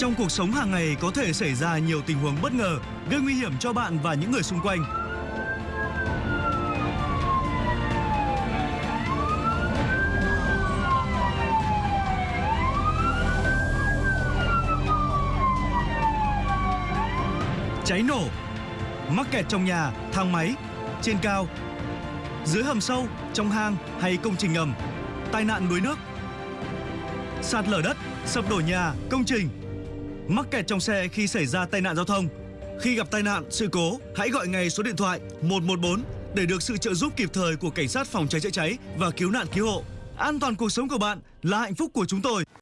Trong cuộc sống hàng ngày có thể xảy ra nhiều tình huống bất ngờ, gây nguy hiểm cho bạn và những người xung quanh. Cháy nổ, mắc kẹt trong nhà, thang máy, trên cao, dưới hầm sâu, trong hang hay công trình ngầm, tai nạn đuối nước, sạt lở đất, sập đổ nhà, công trình, mắc kẹt trong xe khi xảy ra tai nạn giao thông. Khi gặp tai nạn, sự cố, hãy gọi ngay số điện thoại 114 để được sự trợ giúp kịp thời của cảnh sát phòng cháy chữa cháy và cứu nạn cứu hộ. An toàn cuộc sống của bạn là hạnh phúc của chúng tôi.